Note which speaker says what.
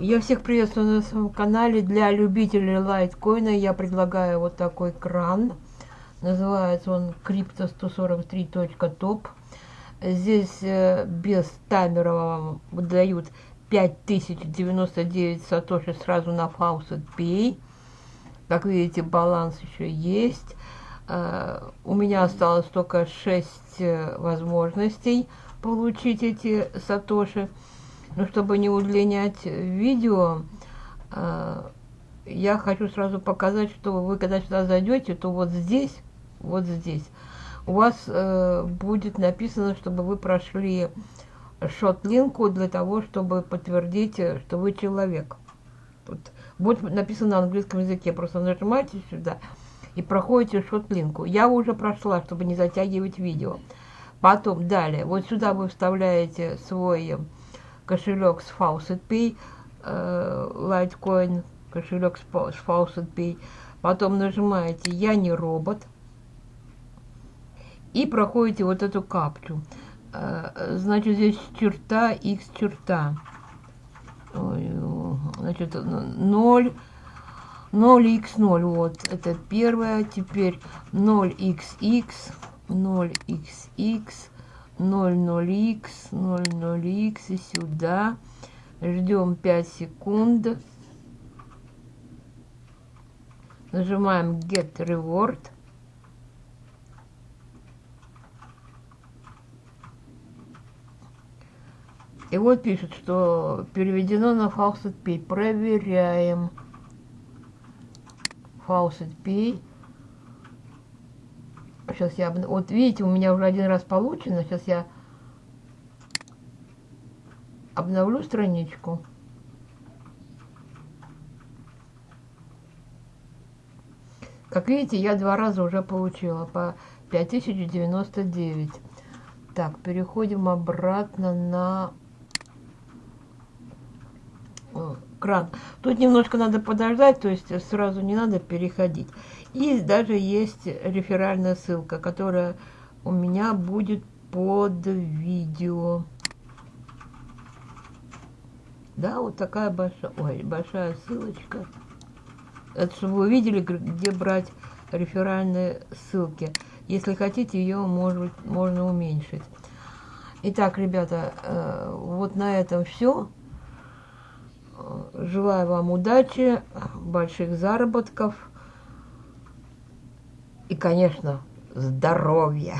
Speaker 1: Я всех приветствую на своем канале. Для любителей лайткоина я предлагаю вот такой кран. Называется он crypto143.top. Здесь э, без таймера вам выдают 5099 сатоши сразу на Faucet Pay. Как видите, баланс еще есть. Э, у меня осталось только 6 э, возможностей получить эти сатоши. Но чтобы не удлинять видео, э, я хочу сразу показать, что вы когда сюда зайдете, то вот здесь, вот здесь, у вас э, будет написано, чтобы вы прошли шот-линку для того, чтобы подтвердить, что вы человек. Тут будет написано на английском языке, просто нажимаете сюда и проходите шот-линку. Я уже прошла, чтобы не затягивать видео. Потом, далее, вот сюда вы вставляете свой кошелек с Faucet Pay, э, Litecoin, кошелек с, Faucet Pay. Потом нажимаете «Я не робот» и проходите вот эту капчу. Э, значит, здесь черта, x черта. Значит, 0, 0x0, вот, это первое. Теперь 0xx, 0xx, 00x, 00x и сюда. Ждем 5 секунд. Нажимаем Get Reward. И вот пишет, что переведено на Faucet Pay. Проверяем. Faucet Pay. Сейчас я... Вот видите, у меня уже один раз получено. Сейчас я обновлю страничку. Как видите, я два раза уже получила по 5099. Так, переходим обратно на кран. Тут немножко надо подождать, то есть сразу не надо переходить. И даже есть реферальная ссылка, которая у меня будет под видео. Да, вот такая большая, ой, большая ссылочка. Это чтобы вы увидели, где брать реферальные ссылки. Если хотите, ее может, можно уменьшить. Итак, ребята, э, вот на этом все. Желаю вам удачи, больших заработков и, конечно, здоровья.